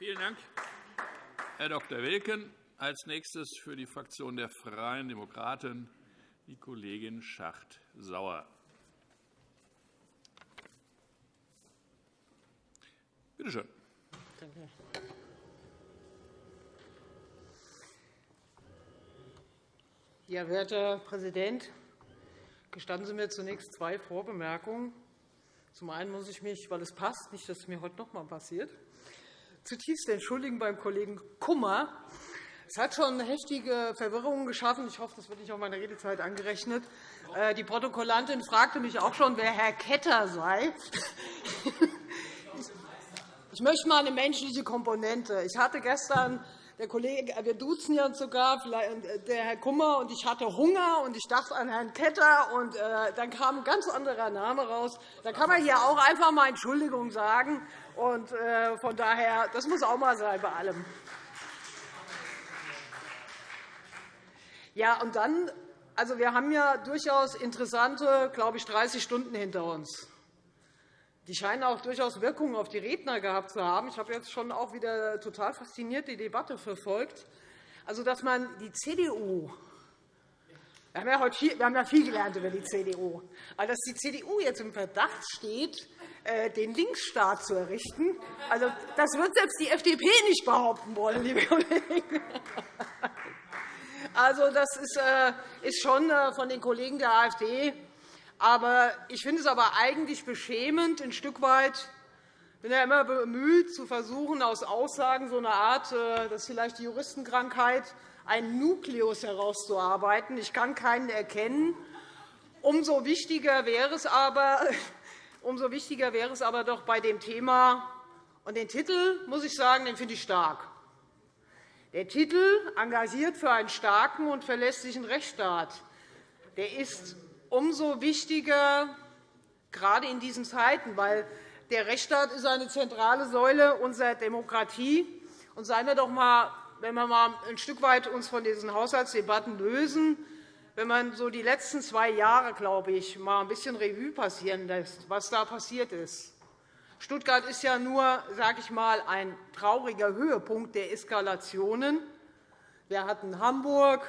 Vielen Dank, Herr Dr. Wilken. Als nächstes für die Fraktion der Freien Demokraten die Kollegin Schacht-Sauer. Bitte schön. Danke. Ja, werter Herr Präsident, gestatten Sie mir zunächst zwei Vorbemerkungen. Zum einen muss ich mich, weil es passt, nicht, dass es mir heute noch einmal passiert, zutiefst entschuldigen beim Kollegen Kummer. Es hat schon heftige Verwirrungen geschaffen. Ich hoffe, das wird nicht auf meine Redezeit angerechnet. Äh, die Protokollantin fragte mich auch schon, wer Herr Ketter sei. Ich möchte mal eine menschliche Komponente. Ich hatte gestern der Kollege, wir duzen ja sogar, äh, der Herr Kummer und ich hatte Hunger und ich dachte an Herrn Ketter und äh, dann kam ein ganz anderer Name raus. Da kann man hier auch einfach einmal Entschuldigung sagen und äh, von daher, das muss auch mal sein bei allem. Ja, und dann, also wir haben ja durchaus interessante, glaube ich, 30 Stunden hinter uns. Die scheinen auch durchaus Wirkungen auf die Redner gehabt zu haben. Ich habe jetzt schon auch wieder total fasziniert die Debatte verfolgt. Also, dass man die CDU wir haben, ja heute viel, wir haben ja viel gelernt über die CDU. Aber dass die CDU jetzt im Verdacht steht, äh, den Linksstaat zu errichten, also, das wird selbst die FDP nicht behaupten wollen, liebe Kollegen. Also, das ist äh, schon äh, von den Kollegen der AfD aber ich finde es aber eigentlich beschämend, ein Stück weit ich bin ja immer bemüht, zu versuchen, aus Aussagen so eine Art, das ist vielleicht die Juristenkrankheit, einen Nukleus herauszuarbeiten. Ich kann keinen erkennen. Umso wichtiger wäre es aber, umso wichtiger wäre es aber doch bei dem Thema, und den Titel, muss ich sagen, den finde ich stark. Der Titel engagiert für einen starken und verlässlichen Rechtsstaat. Der ist umso wichtiger, gerade in diesen Zeiten, weil der Rechtsstaat ist eine zentrale Säule unserer Demokratie. Und seien wir doch einmal, wenn wir uns mal ein Stück weit uns von diesen Haushaltsdebatten lösen, wenn man so die letzten zwei Jahre, glaube ich, mal ein bisschen Revue passieren lässt, was da passiert ist. Stuttgart ist ja nur, sage ich mal, ein trauriger Höhepunkt der Eskalationen. Wir hatten Hamburg,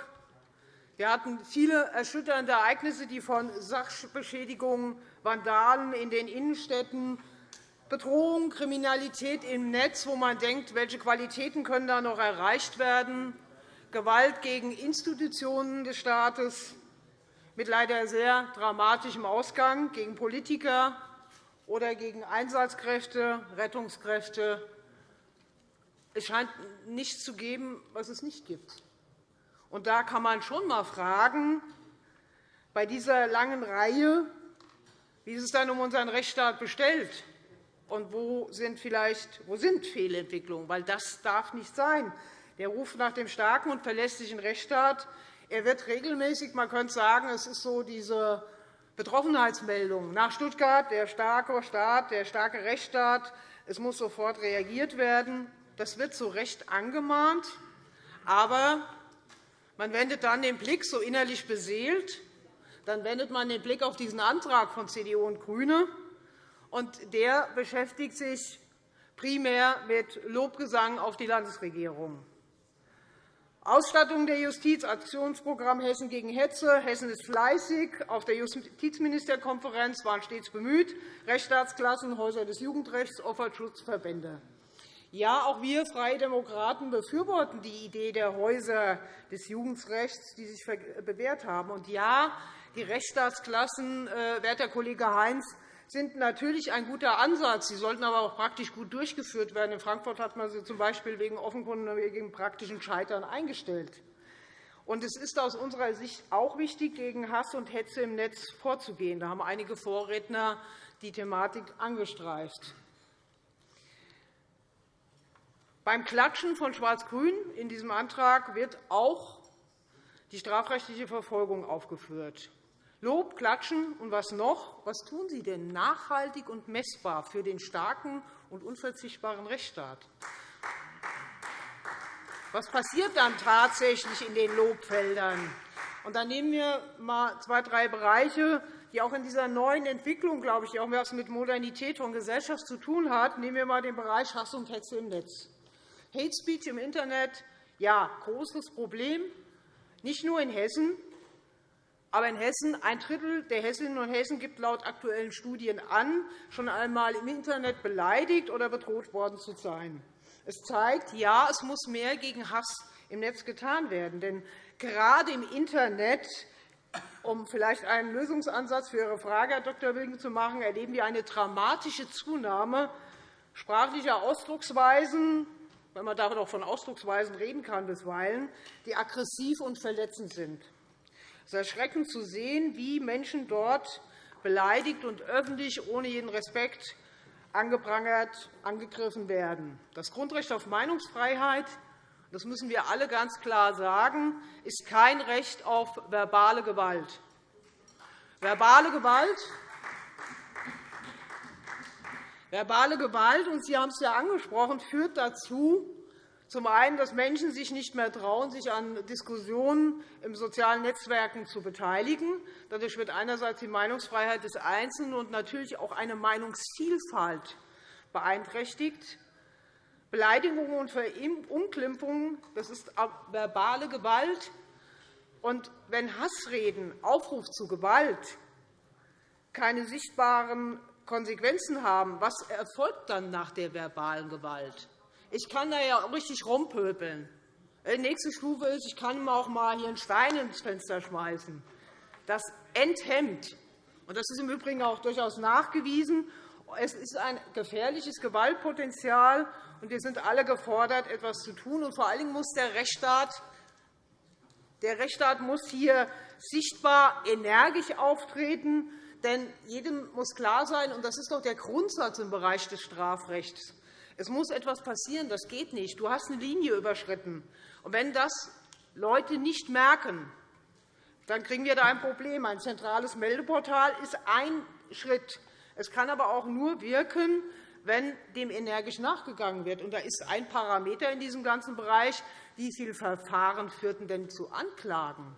wir hatten viele erschütternde Ereignisse, die von Sachbeschädigungen, Vandalen in den Innenstädten, Bedrohung, Kriminalität im Netz, wo man denkt, welche Qualitäten können da noch erreicht werden, Gewalt gegen Institutionen des Staates mit leider sehr dramatischem Ausgang, gegen Politiker oder gegen Einsatzkräfte, Rettungskräfte. Es scheint nichts zu geben, was es nicht gibt. Und da kann man schon einmal fragen, bei dieser langen Reihe, wie es dann um unseren Rechtsstaat bestellt und wo sind vielleicht wo sind Fehlentwicklungen? Weil das darf nicht sein. Der Ruf nach dem starken und verlässlichen Rechtsstaat er wird regelmäßig, man könnte sagen, es ist so diese Betroffenheitsmeldung nach Stuttgart, der starke Staat, der starke Rechtsstaat, es muss sofort reagiert werden. Das wird zu Recht angemahnt. Aber man wendet dann den Blick so innerlich beseelt, dann wendet man den Blick auf diesen Antrag von CDU und GRÜNE, und der beschäftigt sich primär mit Lobgesang auf die Landesregierung. Ausstattung der Justiz, Aktionsprogramm Hessen gegen Hetze. Hessen ist fleißig. Auf der Justizministerkonferenz waren stets bemüht. Rechtsstaatsklassen, Häuser des Jugendrechts, Opferschutzverbände. Ja, auch wir Freie Demokraten befürworten die Idee der Häuser des Jugendrechts, die sich bewährt haben. Und ja, die Rechtsstaatsklassen, äh, werter Kollege Heinz, sind natürlich ein guter Ansatz. Sie sollten aber auch praktisch gut durchgeführt werden. In Frankfurt hat man sie z. B. wegen offenkundigen wegen praktischen Scheitern eingestellt. Es ist aus unserer Sicht auch wichtig, gegen Hass und Hetze im Netz vorzugehen. Da haben einige Vorredner die Thematik angestreift. Beim Klatschen von Schwarz-Grün in diesem Antrag wird auch die strafrechtliche Verfolgung aufgeführt. Lob, Klatschen und was noch? Was tun Sie denn nachhaltig und messbar für den starken und unverzichtbaren Rechtsstaat? Was passiert dann tatsächlich in den Lobfeldern? Und dann nehmen wir mal zwei, drei Bereiche, die auch in dieser neuen Entwicklung, glaube ich, die auch etwas mit Modernität von Gesellschaft zu tun hat. Nehmen wir einmal den Bereich Hass und Hetze im Netz. Hate Speech im Internet, ja, großes Problem, nicht nur in Hessen, aber in Hessen, ein Drittel der Hessinnen und Hessen gibt laut aktuellen Studien an, schon einmal im Internet beleidigt oder bedroht worden zu sein. Es zeigt, ja, es muss mehr gegen Hass im Netz getan werden. Denn gerade im Internet, um vielleicht einen Lösungsansatz für Ihre Frage, Herr Dr. Wilken, zu machen, erleben wir eine dramatische Zunahme sprachlicher Ausdrucksweisen, wenn man damit auch von Ausdrucksweisen reden kann bisweilen, die aggressiv und verletzend sind. Es ist erschreckend zu sehen, wie Menschen dort beleidigt und öffentlich ohne jeden Respekt angeprangert, angegriffen werden. Das Grundrecht auf Meinungsfreiheit, das müssen wir alle ganz klar sagen, ist kein Recht auf verbale Gewalt. Verbale Gewalt Verbale Gewalt, und Sie haben es ja angesprochen, führt dazu, zum einen, dass Menschen sich nicht mehr trauen, sich an Diskussionen in sozialen Netzwerken zu beteiligen. Dadurch wird einerseits die Meinungsfreiheit des Einzelnen und natürlich auch eine Meinungsvielfalt beeinträchtigt. Beleidigungen und Verunglimpfungen das ist verbale Gewalt. Und wenn Hassreden, Aufruf zu Gewalt keine sichtbaren Konsequenzen haben, was erfolgt dann nach der verbalen Gewalt? Ich kann da ja richtig rumpöbeln. Die nächste Stufe ist, ich kann auch mal hier einen Stein ins Fenster schmeißen. Das enthemmt. Und das ist im Übrigen auch durchaus nachgewiesen. Es ist ein gefährliches Gewaltpotenzial, und wir sind alle gefordert, etwas zu tun. Und vor allen Dingen muss der Rechtsstaat, der Rechtsstaat muss hier sichtbar energisch auftreten. Denn jedem muss klar sein, und das ist doch der Grundsatz im Bereich des Strafrechts, es muss etwas passieren, das geht nicht. Du hast eine Linie überschritten. Und wenn das Leute nicht merken, dann kriegen wir da ein Problem. Ein zentrales Meldeportal ist ein Schritt. Es kann aber auch nur wirken, wenn dem energisch nachgegangen wird. Und da ist ein Parameter in diesem ganzen Bereich, wie viele Verfahren führten denn zu Anklagen?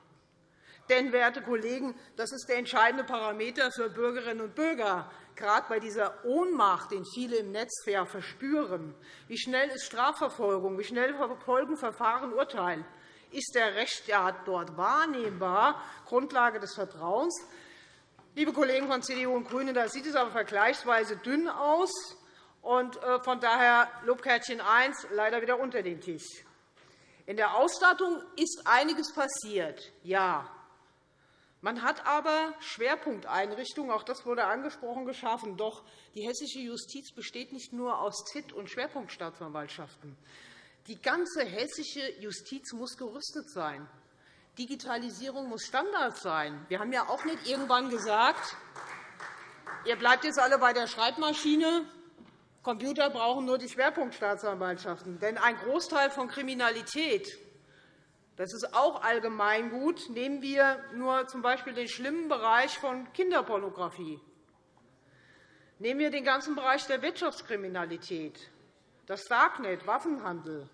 Denn, werte Kollegen, das ist der entscheidende Parameter für Bürgerinnen und Bürger gerade bei dieser Ohnmacht, den viele im Netz verspüren, wie schnell ist Strafverfolgung, wie schnell folgen Verfahren, Urteil, ist der Rechtsstaat dort wahrnehmbar, Grundlage des Vertrauens. Liebe Kollegen von CDU und GRÜNEN, da sieht es aber vergleichsweise dünn aus. Und äh, von daher Lobkärtchen 1 leider wieder unter den Tisch. In der Ausstattung ist einiges passiert, ja. Man hat aber Schwerpunkteinrichtungen, auch das wurde angesprochen, geschaffen. Doch die hessische Justiz besteht nicht nur aus ZIT- und Schwerpunktstaatsanwaltschaften. Die ganze hessische Justiz muss gerüstet sein. Digitalisierung muss Standard sein. Wir haben ja auch nicht irgendwann gesagt, ihr bleibt jetzt alle bei der Schreibmaschine. Computer brauchen nur die Schwerpunktstaatsanwaltschaften. Denn ein Großteil von Kriminalität das ist auch allgemeingut. Nehmen wir nur z.B. den schlimmen Bereich von Kinderpornografie. Nehmen wir den ganzen Bereich der Wirtschaftskriminalität, das Darknet, Waffenhandel.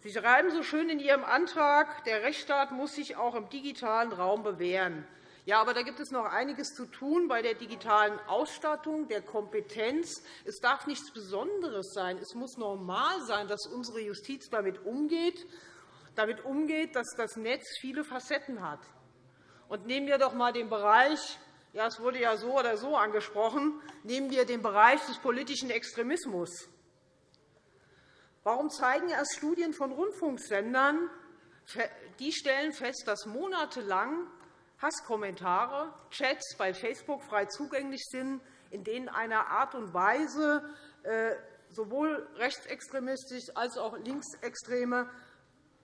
Sie schreiben so schön in Ihrem Antrag, der Rechtsstaat muss sich auch im digitalen Raum bewähren. Ja, aber da gibt es noch einiges zu tun bei der digitalen Ausstattung, der Kompetenz. Es darf nichts Besonderes sein. Es muss normal sein, dass unsere Justiz damit umgeht damit umgeht, dass das Netz viele Facetten hat. Und nehmen wir doch einmal den Bereich, ja, es wurde ja so oder so angesprochen, nehmen wir den Bereich des politischen Extremismus. Warum zeigen erst Studien von Rundfunksendern, die stellen fest, dass monatelang Hasskommentare, Chats bei Facebook frei zugänglich sind, in denen einer Art und Weise äh, sowohl rechtsextremistisch als auch linksextreme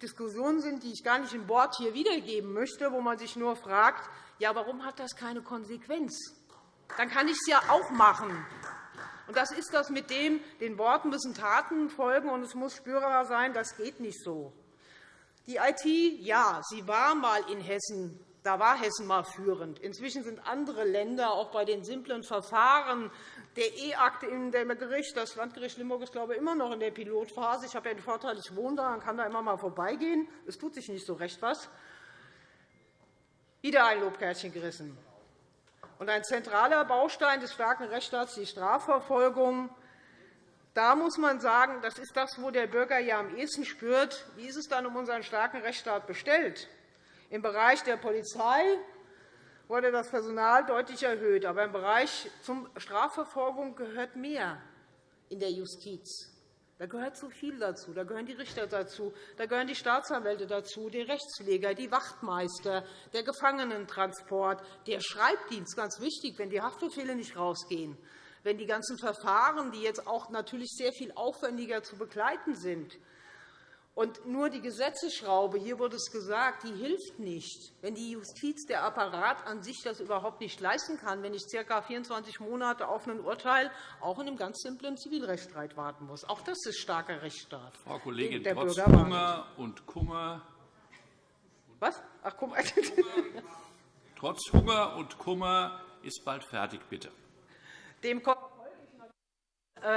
Diskussionen sind, die ich gar nicht im Wort hier wiedergeben möchte, wo man sich nur fragt, ja, warum hat das keine Konsequenz? Dann kann ich es ja auch machen. Und das ist das mit dem, den Worten müssen Taten folgen, und es muss spürbar sein. Das geht nicht so. Die IT, ja, sie war einmal in Hessen da war Hessen mal führend. Inzwischen sind andere Länder auch bei den simplen Verfahren der E-Akte in dem Gericht, das Landgericht Limburg ist, glaube ich, immer noch in der Pilotphase. Ich habe ja den Vorteil, ich wohne da und kann da immer mal vorbeigehen. Es tut sich nicht so recht was. Wieder ein Lobkärtchen gerissen. Und ein zentraler Baustein des starken Rechtsstaats, die Strafverfolgung. da muss man sagen, das ist das, wo der Bürger ja am ehesten spürt, wie ist es dann um unseren starken Rechtsstaat bestellt. Im Bereich der Polizei wurde das Personal deutlich erhöht. Aber im Bereich Strafverfolgung gehört mehr in der Justiz. Da gehört so viel dazu. Da gehören die Richter dazu, da gehören die Staatsanwälte dazu, die Rechtspfleger, die Wachtmeister, der Gefangenentransport, der Schreibdienst, ganz wichtig, wenn die Haftbefehle nicht rausgehen, wenn die ganzen Verfahren, die jetzt auch natürlich sehr viel aufwendiger zu begleiten sind, und nur die Gesetzesschraube, hier wurde es gesagt, die hilft nicht, wenn die Justiz, der Apparat an sich das überhaupt nicht leisten kann, wenn ich ca. 24 Monate auf ein Urteil auch in einem ganz simplen Zivilrechtsstreit warten muss. Auch das ist starker Rechtsstaat. Frau Kollegin, der trotz Bürger Hunger und Kummer. Was? Ach, Kummer. trotz Hunger und Kummer ist bald fertig, bitte. Dem äh,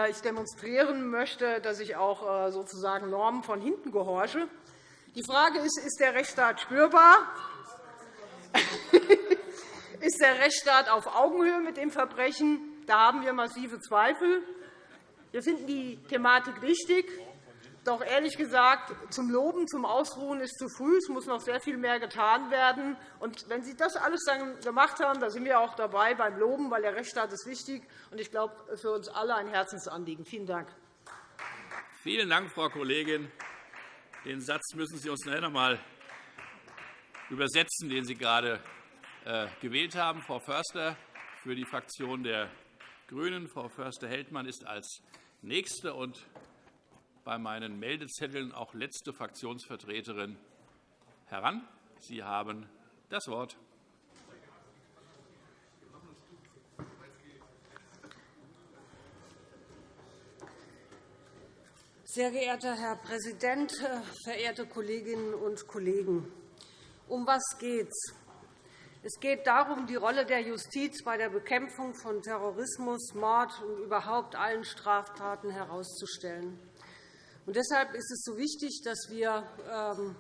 ich demonstrieren möchte, dass ich auch äh, sozusagen Normen von hinten gehorche. Die Frage ist, ist der Rechtsstaat spürbar? ist der Rechtsstaat auf Augenhöhe mit dem Verbrechen? Da haben wir massive Zweifel. Wir finden die Thematik wichtig. Doch ehrlich gesagt, zum Loben, zum Ausruhen ist zu früh. Es muss noch sehr viel mehr getan werden. Und wenn Sie das alles dann gemacht haben, da sind wir auch dabei beim Loben, weil der Rechtsstaat ist wichtig und ich glaube, für uns alle ein Herzensanliegen. Vielen Dank. Vielen Dank, Frau Kollegin. Den Satz müssen Sie uns noch einmal übersetzen, den Sie gerade äh, gewählt haben. Frau Förster für die Fraktion der GRÜNEN. Frau Förster-Heldmann ist als Nächste und bei meinen Meldezetteln auch letzte Fraktionsvertreterin heran. Sie haben das Wort. Sehr geehrter Herr Präsident, verehrte Kolleginnen und Kollegen! Um was geht es? Es geht darum, die Rolle der Justiz bei der Bekämpfung von Terrorismus, Mord und überhaupt allen Straftaten herauszustellen. Und deshalb ist es so wichtig, dass wir ähm,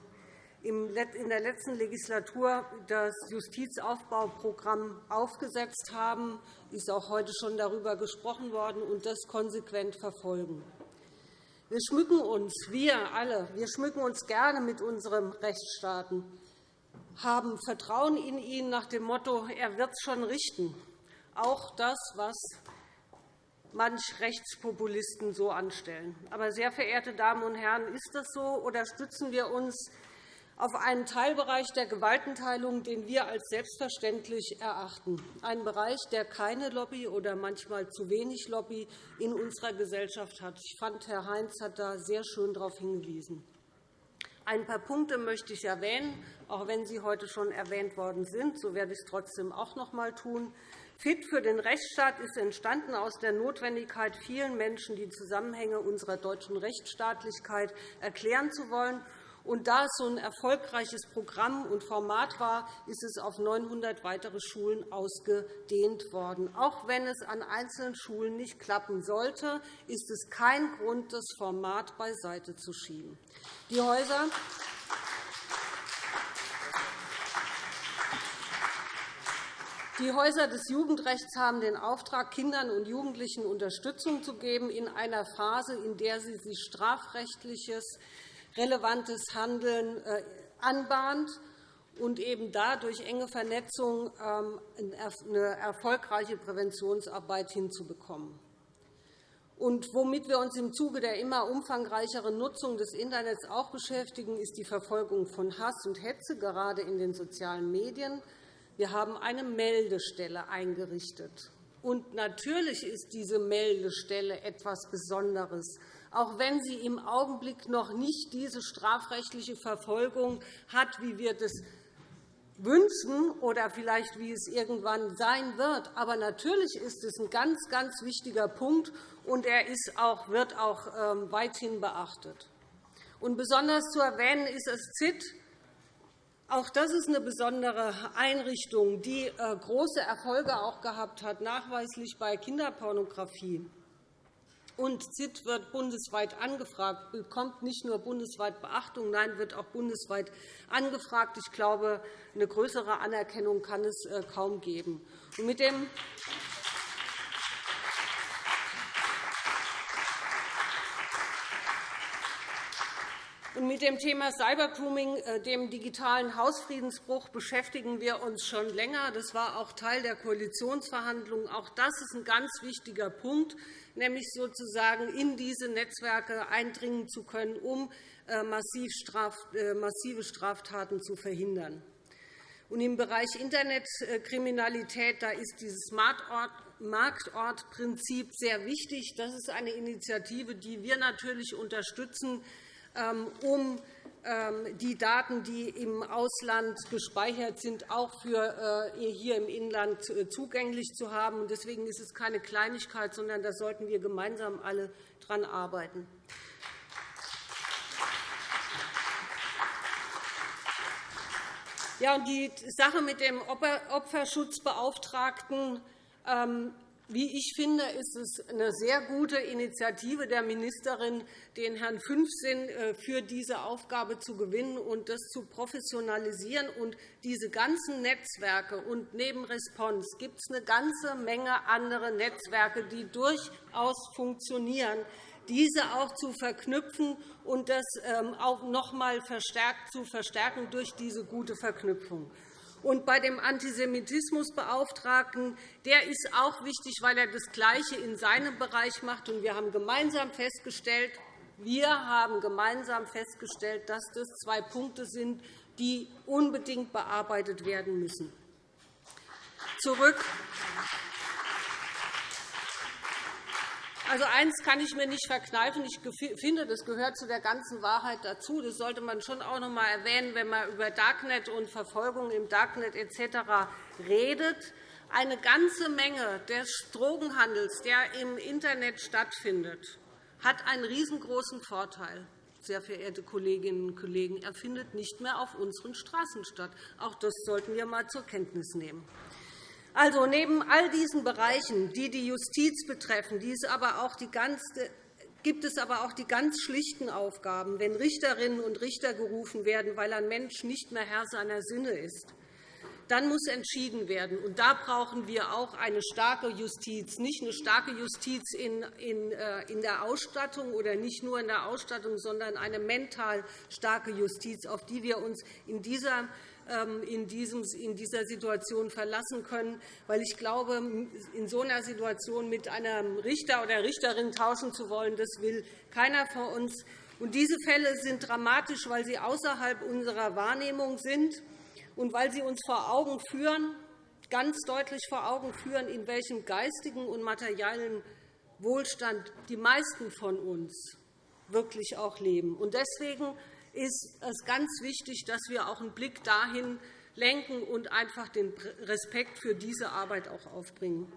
in der letzten Legislatur das Justizaufbauprogramm aufgesetzt haben. Es ist auch heute schon darüber gesprochen worden und das konsequent verfolgen. Wir schmücken uns, wir alle, wir schmücken uns gerne mit unserem Rechtsstaaten, haben Vertrauen in ihn nach dem Motto, er wird es schon richten. Auch das, was manch Rechtspopulisten so anstellen. Aber, sehr verehrte Damen und Herren, ist das so, oder stützen wir uns auf einen Teilbereich der Gewaltenteilung, den wir als selbstverständlich erachten, einen Bereich, der keine Lobby oder manchmal zu wenig Lobby in unserer Gesellschaft hat. Ich fand, Herr Heinz hat da sehr schön darauf hingewiesen. Ein paar Punkte möchte ich erwähnen, auch wenn sie heute schon erwähnt worden sind. So werde ich es trotzdem auch noch einmal tun. Fit für den Rechtsstaat ist entstanden aus der Notwendigkeit, vielen Menschen die Zusammenhänge unserer deutschen Rechtsstaatlichkeit erklären zu wollen. Und da es so ein erfolgreiches Programm und Format war, ist es auf 900 weitere Schulen ausgedehnt worden. Auch wenn es an einzelnen Schulen nicht klappen sollte, ist es kein Grund, das Format beiseite zu schieben. Die Häuser Die Häuser des Jugendrechts haben den Auftrag, Kindern und Jugendlichen Unterstützung zu geben in einer Phase, in der sie sich strafrechtliches, relevantes Handeln äh, anbahnt und eben dadurch enge Vernetzung ähm, eine erfolgreiche Präventionsarbeit hinzubekommen. Und womit wir uns im Zuge der immer umfangreicheren Nutzung des Internets auch beschäftigen, ist die Verfolgung von Hass und Hetze, gerade in den sozialen Medien. Wir haben eine Meldestelle eingerichtet. Und natürlich ist diese Meldestelle etwas Besonderes, auch wenn sie im Augenblick noch nicht diese strafrechtliche Verfolgung hat, wie wir das wünschen oder vielleicht wie es irgendwann sein wird. Aber natürlich ist es ein ganz, ganz wichtiger Punkt, und er ist auch, wird auch ähm, weithin beachtet. Und besonders zu erwähnen ist das ZIT, auch das ist eine besondere Einrichtung, die äh, große Erfolge auch gehabt hat, nachweislich bei Kinderpornografie. Und ZIT wird bundesweit angefragt, bekommt nicht nur bundesweit Beachtung, nein, wird auch bundesweit angefragt. Ich glaube, eine größere Anerkennung kann es äh, kaum geben. Und mit dem mit dem Thema Cybergrooming, äh, dem digitalen Hausfriedensbruch, beschäftigen wir uns schon länger. Das war auch Teil der Koalitionsverhandlungen. Auch das ist ein ganz wichtiger Punkt, nämlich sozusagen in diese Netzwerke eindringen zu können, um äh, massive Straftaten zu verhindern. Und Im Bereich Internetkriminalität da ist dieses Marktortprinzip sehr wichtig. Das ist eine Initiative, die wir natürlich unterstützen, um ähm, die Daten, die im Ausland gespeichert sind, auch für äh, hier im Inland äh, zugänglich zu haben. Deswegen ist es keine Kleinigkeit, sondern da sollten wir gemeinsam alle daran arbeiten. Ja, und die Sache mit dem Opferschutzbeauftragten, ähm, wie ich finde, ist es eine sehr gute Initiative der Ministerin, den Herrn Fünfsinn äh, für diese Aufgabe zu gewinnen und das zu professionalisieren. Und diese ganzen Netzwerke und neben Response gibt es eine ganze Menge andere Netzwerke, die durchaus funktionieren diese auch zu verknüpfen und das ähm, auch noch einmal verstärkt zu verstärken durch diese gute Verknüpfung. Und bei dem Antisemitismusbeauftragten der ist auch wichtig, weil er das Gleiche in seinem Bereich macht. wir haben gemeinsam festgestellt, wir haben gemeinsam festgestellt, dass das zwei Punkte sind, die unbedingt bearbeitet werden müssen. Zurück Also eins kann ich mir nicht verkneifen. Ich finde, das gehört zu der ganzen Wahrheit dazu. Das sollte man schon auch noch einmal erwähnen, wenn man über Darknet und Verfolgung im Darknet etc. redet. Eine ganze Menge des Drogenhandels, der im Internet stattfindet, hat einen riesengroßen Vorteil sehr verehrte Kolleginnen und Kollegen, er findet nicht mehr auf unseren Straßen statt. Auch das sollten wir einmal zur Kenntnis nehmen. Also neben all diesen Bereichen, die die Justiz betreffen, gibt es aber auch die ganz schlichten Aufgaben, wenn Richterinnen und Richter gerufen werden, weil ein Mensch nicht mehr Herr seiner Sinne ist. Dann muss entschieden werden. Und da brauchen wir auch eine starke Justiz, nicht eine starke Justiz in, äh, in der Ausstattung oder nicht nur in der Ausstattung, sondern eine mental starke Justiz, auf die wir uns in dieser ähm, in, dieser Situation verlassen können. Weil ich glaube, in so einer Situation mit einem Richter oder Richterin tauschen zu wollen, das will keiner von uns. Und diese Fälle sind dramatisch, weil sie außerhalb unserer Wahrnehmung sind und weil sie uns vor Augen führen, ganz deutlich vor Augen führen, in welchem geistigen und materiellen Wohlstand die meisten von uns wirklich auch leben. Deswegen ist es ganz wichtig, dass wir auch einen Blick dahin lenken und einfach den Respekt für diese Arbeit auch aufbringen.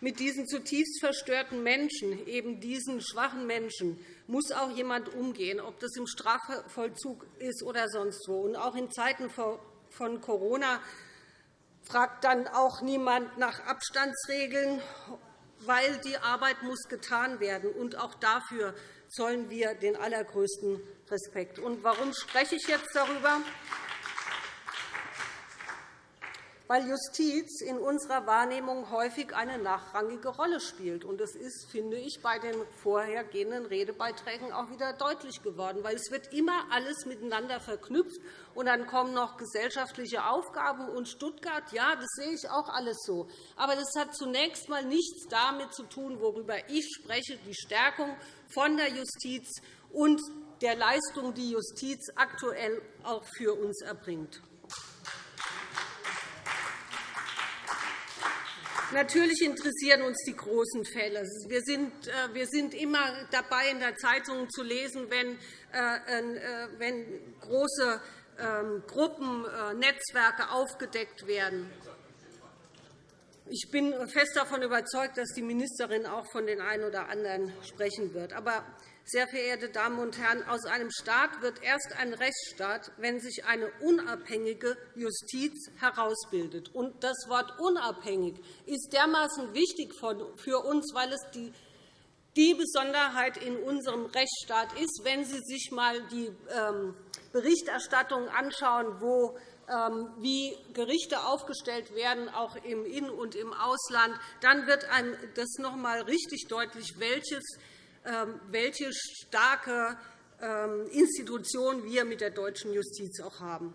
Mit diesen zutiefst verstörten Menschen, eben diesen schwachen Menschen, muss auch jemand umgehen, ob das im Strafvollzug ist oder sonst wo. Und auch in Zeiten von Corona fragt dann auch niemand nach Abstandsregeln weil die Arbeit muss getan werden. Und auch dafür zollen wir den allergrößten Respekt. Und warum spreche ich jetzt darüber? Weil Justiz in unserer Wahrnehmung häufig eine nachrangige Rolle spielt. Das ist, finde ich, bei den vorhergehenden Redebeiträgen auch wieder deutlich geworden. weil Es wird immer alles miteinander verknüpft, und dann kommen noch gesellschaftliche Aufgaben und Stuttgart. Ja, das sehe ich auch alles so. Aber das hat zunächst einmal nichts damit zu tun, worüber ich spreche, die Stärkung von der Justiz und der Leistung, die Justiz aktuell auch für uns erbringt. Natürlich interessieren uns die großen Fälle. Wir sind, äh, wir sind immer dabei, in der Zeitung zu lesen, wenn, äh, äh, wenn große ähm, Gruppen, Netzwerke aufgedeckt werden. Ich bin fest davon überzeugt, dass die Ministerin auch von den einen oder anderen sprechen wird. Aber sehr verehrte Damen und Herren, aus einem Staat wird erst ein Rechtsstaat, wenn sich eine unabhängige Justiz herausbildet. Und das Wort unabhängig ist dermaßen wichtig für uns, weil es die die Besonderheit in unserem Rechtsstaat ist, wenn Sie sich einmal die ähm, Berichterstattung anschauen, wo ähm, wie Gerichte aufgestellt werden, auch im In- und im Ausland, dann wird einem das noch einmal richtig deutlich, ähm, welche starke ähm, Institution wir mit der deutschen Justiz auch haben.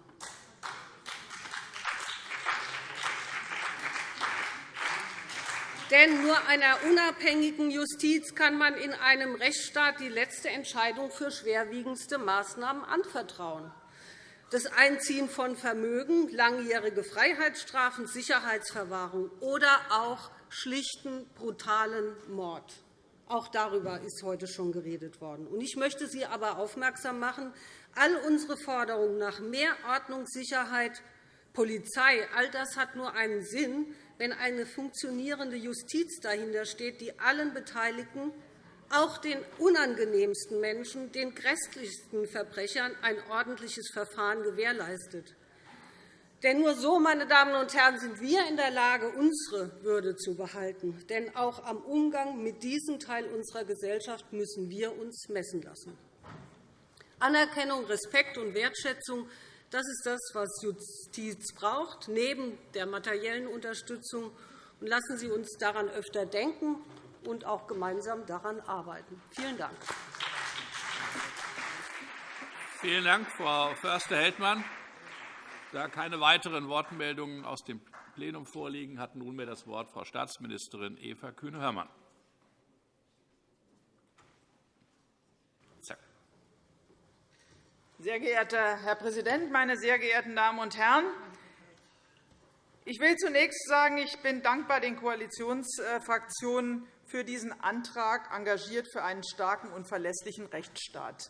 Denn nur einer unabhängigen Justiz kann man in einem Rechtsstaat die letzte Entscheidung für schwerwiegendste Maßnahmen anvertrauen. Das Einziehen von Vermögen, langjährige Freiheitsstrafen, Sicherheitsverwahrung oder auch schlichten, brutalen Mord. Auch darüber ist heute schon geredet worden. Ich möchte Sie aber aufmerksam machen, all unsere Forderungen nach mehr Ordnung, Sicherheit, Polizei, all das hat nur einen Sinn, wenn eine funktionierende Justiz dahinter steht, die allen Beteiligten, auch den unangenehmsten Menschen, den grässlichsten Verbrechern, ein ordentliches Verfahren gewährleistet. Denn nur so, meine Damen und Herren, sind wir in der Lage, unsere Würde zu behalten. Denn auch am Umgang mit diesem Teil unserer Gesellschaft müssen wir uns messen lassen. Anerkennung, Respekt und Wertschätzung das ist das, was Justiz braucht, neben der materiellen Unterstützung. lassen Sie uns daran öfter denken und auch gemeinsam daran arbeiten. Vielen Dank. Vielen Dank, Frau Förster-Heldmann. Da keine weiteren Wortmeldungen aus dem Plenum vorliegen, hat nunmehr das Wort Frau Staatsministerin Eva Kühne-Hörmann. Sehr geehrter Herr Präsident, meine sehr geehrten Damen und Herren! Ich will zunächst sagen, ich bin dankbar den Koalitionsfraktionen für diesen Antrag, engagiert für einen starken und verlässlichen Rechtsstaat.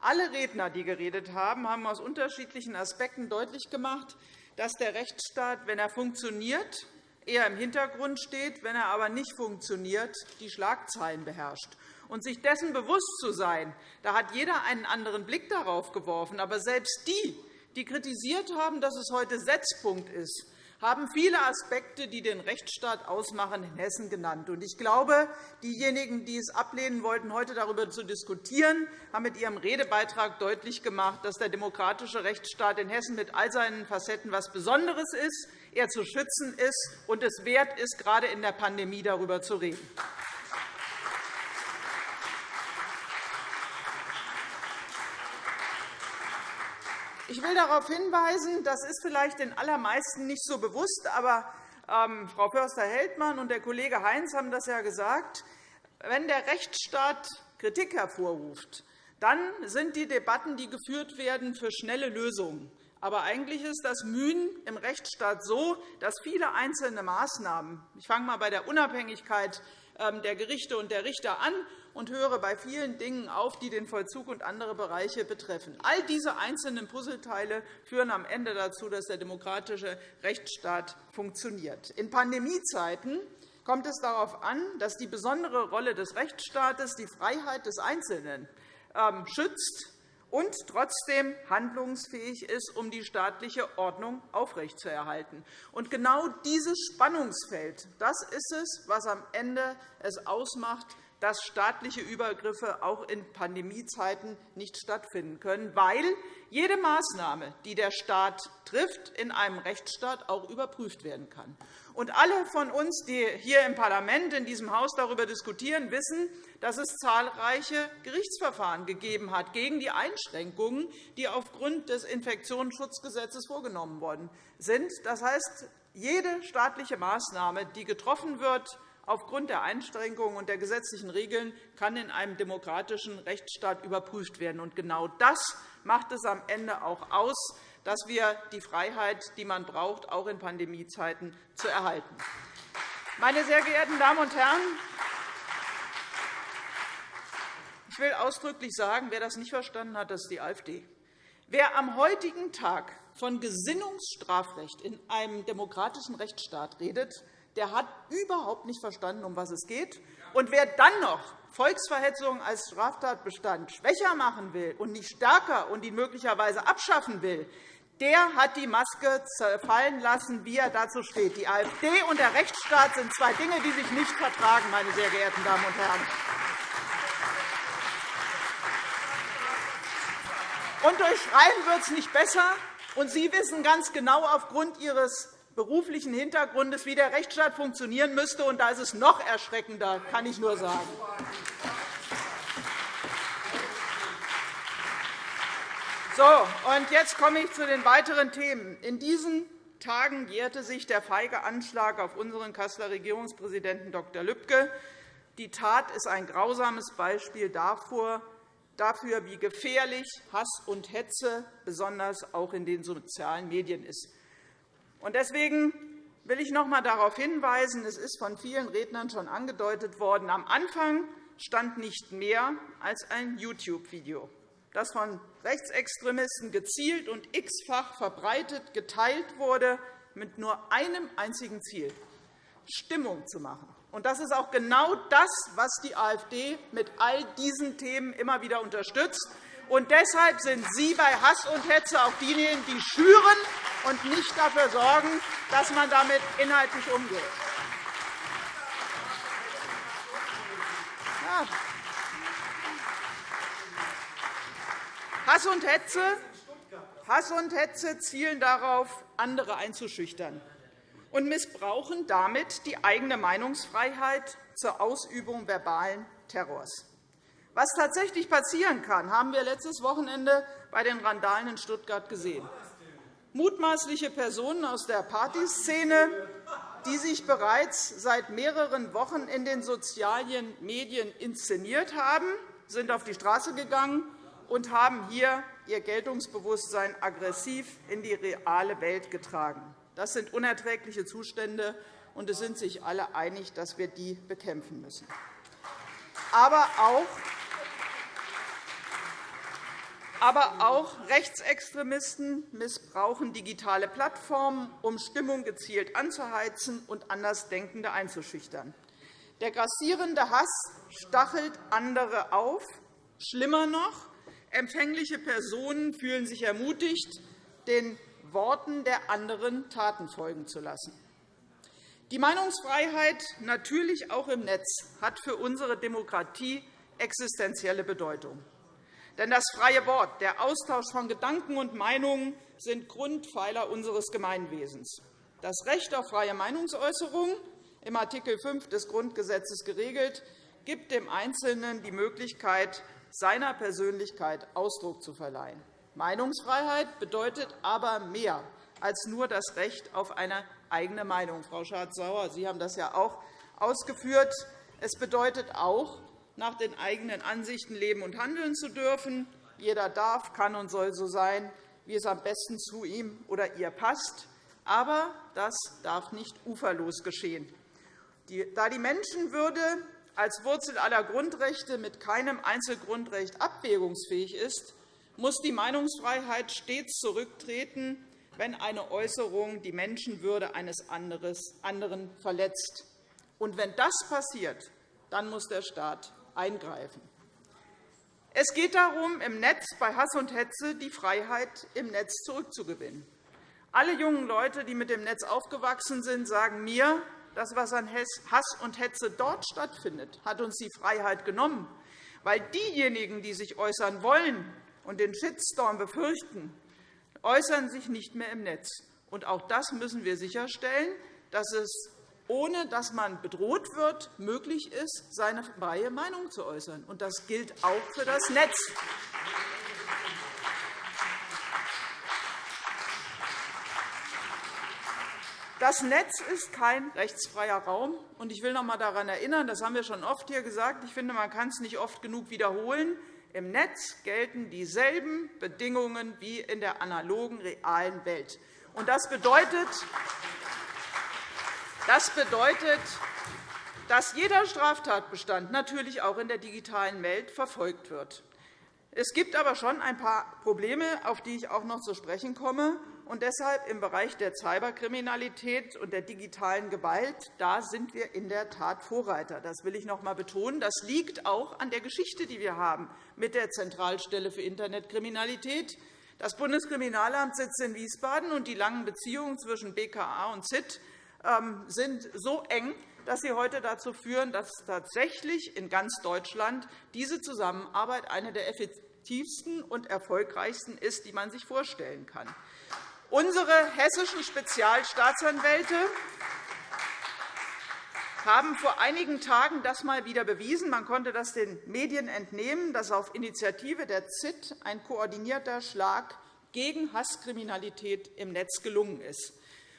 Alle Redner, die geredet haben, haben aus unterschiedlichen Aspekten deutlich gemacht, dass der Rechtsstaat, wenn er funktioniert, eher im Hintergrund steht, wenn er aber nicht funktioniert, die Schlagzeilen beherrscht und sich dessen bewusst zu sein, da hat jeder einen anderen Blick darauf geworfen. Aber selbst die, die kritisiert haben, dass es heute Setzpunkt ist, haben viele Aspekte, die den Rechtsstaat ausmachen, in Hessen genannt. Ich glaube, diejenigen, die es ablehnen wollten, heute darüber zu diskutieren, haben mit ihrem Redebeitrag deutlich gemacht, dass der demokratische Rechtsstaat in Hessen mit all seinen Facetten etwas Besonderes ist, er zu schützen ist und es wert ist, gerade in der Pandemie darüber zu reden. Ich will darauf hinweisen, das ist vielleicht den allermeisten nicht so bewusst, aber ähm, Frau Förster-Heldmann und der Kollege Heinz haben das ja gesagt. Wenn der Rechtsstaat Kritik hervorruft, dann sind die Debatten, die geführt werden, für schnelle Lösungen. Aber eigentlich ist das Mühen im Rechtsstaat so, dass viele einzelne Maßnahmen – ich fange einmal bei der Unabhängigkeit ähm, der Gerichte und der Richter an und höre bei vielen Dingen auf, die den Vollzug und andere Bereiche betreffen. All diese einzelnen Puzzleteile führen am Ende dazu, dass der demokratische Rechtsstaat funktioniert. In Pandemiezeiten kommt es darauf an, dass die besondere Rolle des Rechtsstaates die Freiheit des Einzelnen ähm, schützt und trotzdem handlungsfähig ist, um die staatliche Ordnung aufrechtzuerhalten. Und genau dieses Spannungsfeld das ist es, was am Ende es ausmacht, dass staatliche Übergriffe auch in Pandemiezeiten nicht stattfinden können, weil jede Maßnahme, die der Staat trifft, in einem Rechtsstaat auch überprüft werden kann. Und alle von uns, die hier im Parlament, in diesem Haus darüber diskutieren, wissen, dass es zahlreiche Gerichtsverfahren gegeben hat gegen die Einschränkungen, die aufgrund des Infektionsschutzgesetzes vorgenommen worden sind. Das heißt, jede staatliche Maßnahme, die getroffen wird, aufgrund der Einschränkungen und der gesetzlichen Regeln kann in einem demokratischen Rechtsstaat überprüft werden. Und genau das macht es am Ende auch aus, dass wir die Freiheit, die man braucht, auch in Pandemiezeiten zu erhalten. Meine sehr geehrten Damen und Herren, ich will ausdrücklich sagen, wer das nicht verstanden hat, das ist die AfD. Wer am heutigen Tag von Gesinnungsstrafrecht in einem demokratischen Rechtsstaat redet, der hat überhaupt nicht verstanden, um was es geht. Und wer dann noch Volksverhetzung als Straftatbestand schwächer machen will und nicht stärker und ihn möglicherweise abschaffen will, der hat die Maske fallen lassen, wie er dazu steht. Die AfD und der Rechtsstaat sind zwei Dinge, die sich nicht vertragen, meine sehr geehrten Damen und Herren. Und durch Schreien wird es nicht besser, Und Sie wissen ganz genau aufgrund Ihres beruflichen Hintergrundes, wie der Rechtsstaat funktionieren müsste. Und da ist es noch erschreckender, kann ich nur sagen. So, und jetzt komme ich zu den weiteren Themen. In diesen Tagen jährte sich der feige Anschlag auf unseren Kasseler Regierungspräsidenten Dr. Lübcke. Die Tat ist ein grausames Beispiel dafür, wie gefährlich Hass und Hetze besonders auch in den sozialen Medien ist. Deswegen will ich noch einmal darauf hinweisen, es ist von vielen Rednern schon angedeutet worden, am Anfang stand nicht mehr als ein YouTube-Video das von Rechtsextremisten gezielt und x-fach verbreitet geteilt wurde, mit nur einem einzigen Ziel, Stimmung zu machen. Und das ist auch genau das, was die AfD mit all diesen Themen immer wieder unterstützt. Und deshalb sind Sie bei Hass und Hetze auch diejenigen, die schüren und nicht dafür sorgen, dass man damit inhaltlich umgeht. Ja. Hass und Hetze, Hass und Hetze zielen darauf, andere einzuschüchtern und missbrauchen damit die eigene Meinungsfreiheit zur Ausübung verbalen Terrors. Was tatsächlich passieren kann, haben wir letztes Wochenende bei den Randalen in Stuttgart gesehen. Mutmaßliche Personen aus der Partyszene, die sich bereits seit mehreren Wochen in den sozialen Medien inszeniert haben, sind auf die Straße gegangen und haben hier ihr Geltungsbewusstsein aggressiv in die reale Welt getragen. Das sind unerträgliche Zustände, und es sind sich alle einig, dass wir die bekämpfen müssen. Aber auch aber auch Rechtsextremisten missbrauchen digitale Plattformen, um Stimmung gezielt anzuheizen und Andersdenkende einzuschüchtern. Der grassierende Hass stachelt andere auf. Schlimmer noch, Empfängliche Personen fühlen sich ermutigt, den Worten der anderen Taten folgen zu lassen. Die Meinungsfreiheit, natürlich auch im Netz, hat für unsere Demokratie existenzielle Bedeutung. Denn das freie Wort, der Austausch von Gedanken und Meinungen sind Grundpfeiler unseres Gemeinwesens. Das Recht auf freie Meinungsäußerung, im Art. 5 des Grundgesetzes geregelt, gibt dem Einzelnen die Möglichkeit, seiner Persönlichkeit Ausdruck zu verleihen. Meinungsfreiheit bedeutet aber mehr als nur das Recht auf eine eigene Meinung. Frau Schardt-Sauer, Sie haben das ja auch ausgeführt. Es bedeutet auch, nach den eigenen Ansichten leben und handeln zu dürfen. Jeder darf, kann und soll so sein, wie es am besten zu ihm oder ihr passt. Aber das darf nicht uferlos geschehen. Da die Menschenwürde als Wurzel aller Grundrechte mit keinem Einzelgrundrecht abwägungsfähig ist, muss die Meinungsfreiheit stets zurücktreten, wenn eine Äußerung die Menschenwürde eines anderen verletzt. Und wenn das passiert, dann muss der Staat eingreifen. Es geht darum, im Netz bei Hass und Hetze die Freiheit im Netz zurückzugewinnen. Alle jungen Leute, die mit dem Netz aufgewachsen sind, sagen mir, das, was an Hass und Hetze dort stattfindet, hat uns die Freiheit genommen, weil diejenigen, die sich äußern wollen und den Shitstorm befürchten, äußern sich nicht mehr im Netz. Und auch das müssen wir sicherstellen, dass es ohne dass man bedroht wird, möglich ist, seine freie Meinung zu äußern. Und das gilt auch für das Netz. Das Netz ist kein rechtsfreier Raum. Ich will noch einmal daran erinnern, das haben wir schon oft hier gesagt. Ich finde, man kann es nicht oft genug wiederholen. Im Netz gelten dieselben Bedingungen wie in der analogen, realen Welt. Das bedeutet, das bedeutet, dass jeder Straftatbestand natürlich auch in der digitalen Welt verfolgt wird. Es gibt aber schon ein paar Probleme, auf die ich auch noch zu sprechen komme. Und deshalb im Bereich der Cyberkriminalität und der digitalen Gewalt da sind wir in der Tat Vorreiter. Das will ich noch einmal betonen. Das liegt auch an der Geschichte, die wir haben mit der Zentralstelle für Internetkriminalität. Das Bundeskriminalamt sitzt in Wiesbaden, und die langen Beziehungen zwischen BKA und ZIT sind so eng, dass sie heute dazu führen, dass tatsächlich in ganz Deutschland diese Zusammenarbeit eine der effektivsten und erfolgreichsten ist, die man sich vorstellen kann. Unsere hessischen Spezialstaatsanwälte haben vor einigen Tagen das mal wieder bewiesen. Man konnte das den Medien entnehmen, dass auf Initiative der ZIT ein koordinierter Schlag gegen Hasskriminalität im Netz gelungen ist.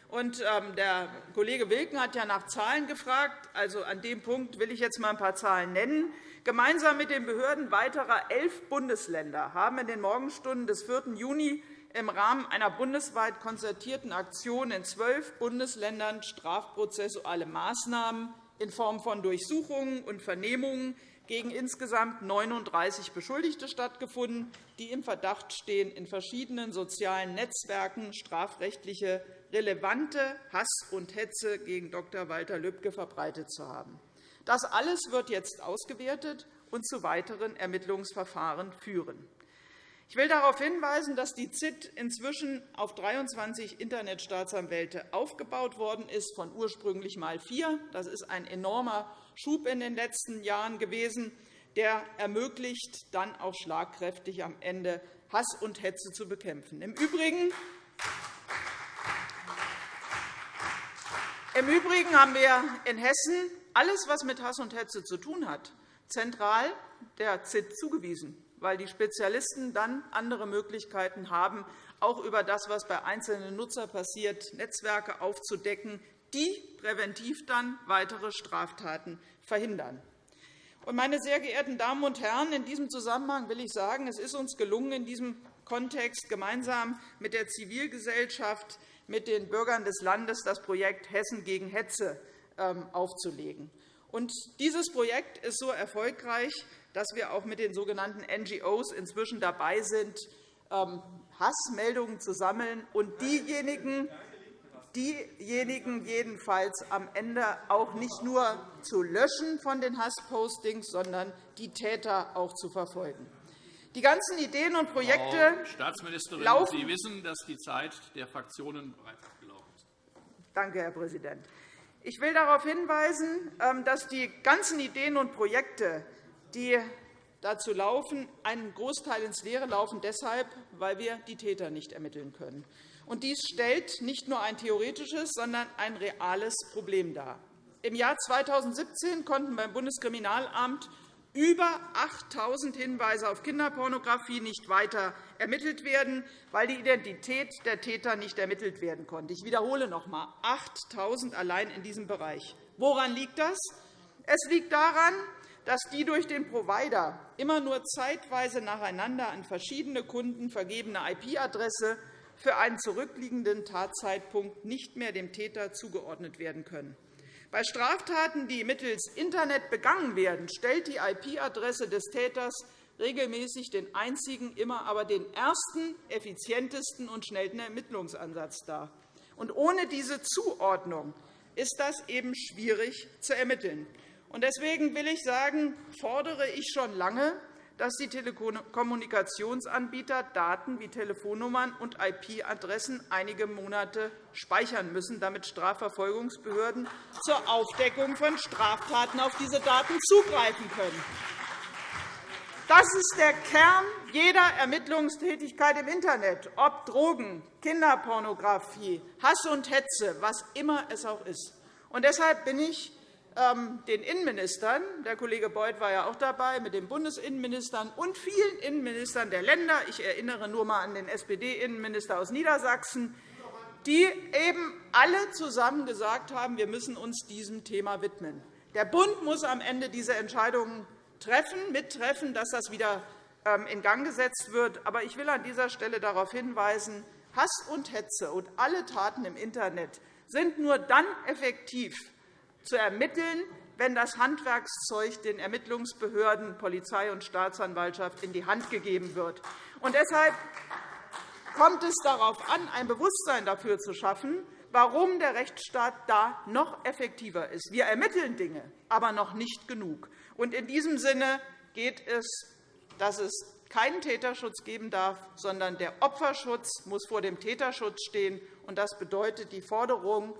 Und, ähm, der Kollege Wilken hat ja nach Zahlen gefragt. Also, an dem Punkt will ich jetzt einmal ein paar Zahlen nennen. Gemeinsam mit den Behörden weiterer elf Bundesländer haben in den Morgenstunden des 4. Juni im Rahmen einer bundesweit konzertierten Aktion in zwölf Bundesländern strafprozessuale Maßnahmen in Form von Durchsuchungen und Vernehmungen gegen insgesamt 39 Beschuldigte stattgefunden, die im Verdacht stehen, in verschiedenen sozialen Netzwerken strafrechtliche relevante Hass und Hetze gegen Dr. Walter Lübcke verbreitet zu haben. Das alles wird jetzt ausgewertet und zu weiteren Ermittlungsverfahren führen. Ich will darauf hinweisen, dass die ZIT inzwischen auf 23 Internetstaatsanwälte aufgebaut worden ist, von ursprünglich mal vier. Das ist ein enormer Schub in den letzten Jahren gewesen, der ermöglicht, dann auch schlagkräftig am Ende Hass und Hetze zu bekämpfen. Im Übrigen Im Übrigen haben wir in Hessen alles, was mit Hass und Hetze zu tun hat, zentral der ZIT zugewiesen weil die Spezialisten dann andere Möglichkeiten haben, auch über das, was bei einzelnen Nutzern passiert, Netzwerke aufzudecken, die präventiv dann weitere Straftaten verhindern. Meine sehr geehrten Damen und Herren, in diesem Zusammenhang will ich sagen, es ist uns gelungen, in diesem Kontext gemeinsam mit der Zivilgesellschaft, mit den Bürgern des Landes das Projekt Hessen gegen Hetze ähm, aufzulegen. dieses Projekt ist so erfolgreich, dass wir auch mit den sogenannten NGOs inzwischen dabei sind, ähm, Hassmeldungen zu sammeln und diejenigen, diejenigen jedenfalls am Ende auch nicht nur zu löschen von den Hasspostings, sondern die Täter auch zu verfolgen. Die ganzen Ideen und Projekte Frau Staatsministerin, laufen Sie wissen, dass die Zeit der Fraktionen bereits abgelaufen ist. Danke, Herr Präsident. Ich will darauf hinweisen, ähm, dass die ganzen Ideen und Projekte, die dazu laufen, einen Großteil ins Leere laufen, deshalb, weil wir die Täter nicht ermitteln können. dies stellt nicht nur ein theoretisches, sondern ein reales Problem dar. Im Jahr 2017 konnten beim Bundeskriminalamt über 8.000 Hinweise auf Kinderpornografie nicht weiter ermittelt werden, weil die Identität der Täter nicht ermittelt werden konnte. Ich wiederhole noch einmal, 8.000 allein in diesem Bereich. Woran liegt das? Es liegt daran, dass die durch den Provider immer nur zeitweise nacheinander an verschiedene Kunden vergebene IP-Adresse für einen zurückliegenden Tatzeitpunkt nicht mehr dem Täter zugeordnet werden können. Bei Straftaten, die mittels Internet begangen werden, stellt die IP-Adresse des Täters regelmäßig den einzigen, immer aber den ersten, effizientesten und schnellsten Ermittlungsansatz dar. ohne diese Zuordnung ist das eben schwierig zu ermitteln. Deswegen will ich sagen, fordere ich schon lange, dass die Telekommunikationsanbieter Daten wie Telefonnummern und IP-Adressen einige Monate speichern müssen, damit Strafverfolgungsbehörden zur Aufdeckung von Straftaten auf diese Daten zugreifen können. Das ist der Kern jeder Ermittlungstätigkeit im Internet, ob Drogen, Kinderpornografie, Hass und Hetze, was immer es auch ist. Und deshalb bin ich den Innenministern, der Kollege Beuth war ja auch dabei, mit den Bundesinnenministern und vielen Innenministern der Länder, ich erinnere nur einmal an den SPD-Innenminister aus Niedersachsen, die eben alle zusammen gesagt haben, wir müssen uns diesem Thema widmen. Der Bund muss am Ende diese Entscheidungen treffen, mittreffen, dass das wieder ähm, in Gang gesetzt wird. Aber ich will an dieser Stelle darauf hinweisen, Hass und Hetze und alle Taten im Internet sind nur dann effektiv, zu ermitteln, wenn das Handwerkszeug den Ermittlungsbehörden, Polizei und Staatsanwaltschaft in die Hand gegeben wird. Und deshalb kommt es darauf an, ein Bewusstsein dafür zu schaffen, warum der Rechtsstaat da noch effektiver ist. Wir ermitteln Dinge, aber noch nicht genug. In diesem Sinne geht es, dass es keinen Täterschutz geben darf, sondern der Opferschutz muss vor dem Täterschutz stehen. Das bedeutet die Forderung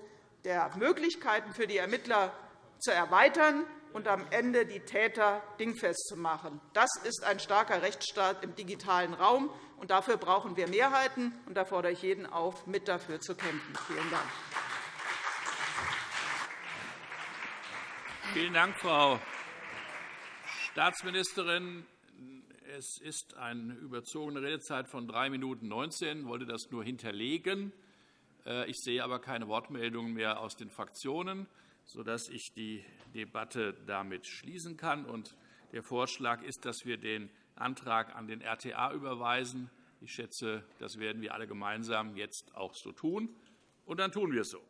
der Möglichkeiten für die Ermittler zu erweitern und am Ende die Täter dingfest zu machen. Das ist ein starker Rechtsstaat im digitalen Raum. Und dafür brauchen wir Mehrheiten. Und da fordere ich jeden auf, mit dafür zu kämpfen. Vielen Dank. Vielen Dank, Frau Staatsministerin. Es ist eine überzogene Redezeit von 3 Minuten 19. Ich wollte das nur hinterlegen. Äh, ich sehe aber keine Wortmeldungen mehr aus den Fraktionen, sodass ich die Debatte damit schließen kann. Der Vorschlag ist, dass wir den Antrag an den RTA überweisen. Ich schätze, das werden wir alle gemeinsam jetzt auch so tun. Und dann tun wir es so.